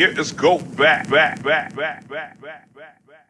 Let's get go back, back, back, back, back, back, back, back.